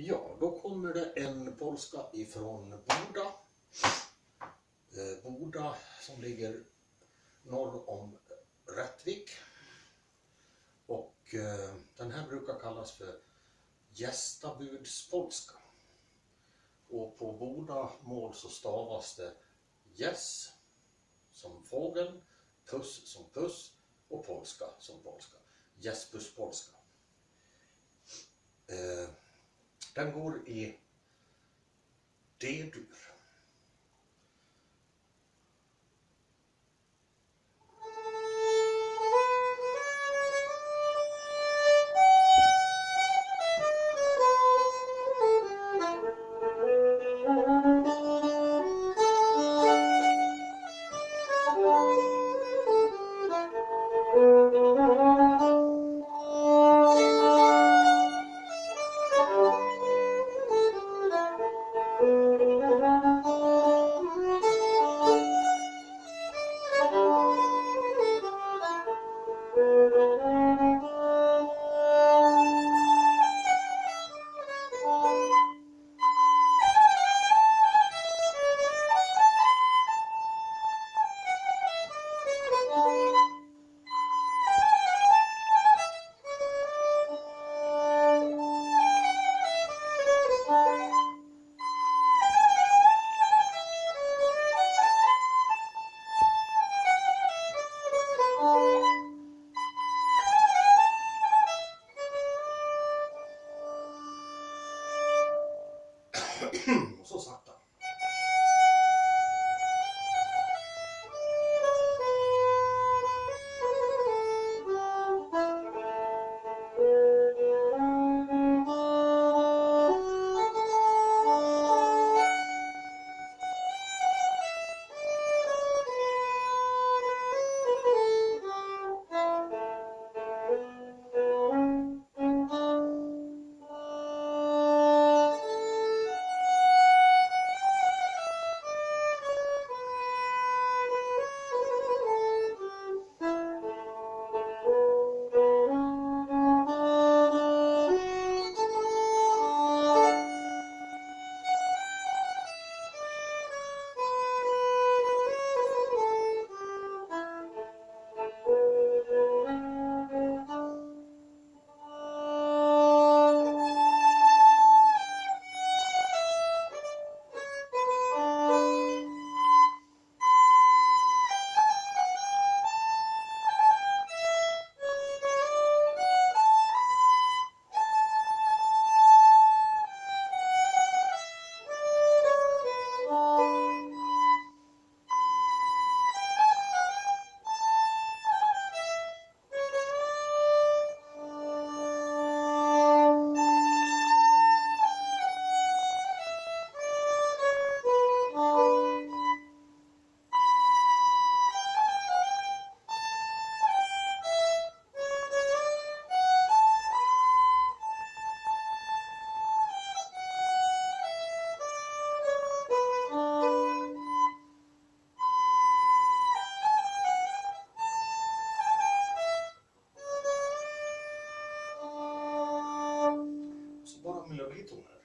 Ja, då kommer det en polska ifrån Boda. Eh, Boda som ligger norr om Rättvik. Och eh, den här brukar kallas för gästabudspolska. Och på Boda mål så stavas det gäss som fågel, puss som puss och polska som polska. Gäsbuspolska. Eh, den går i D-dur. Och så sakta. Capitular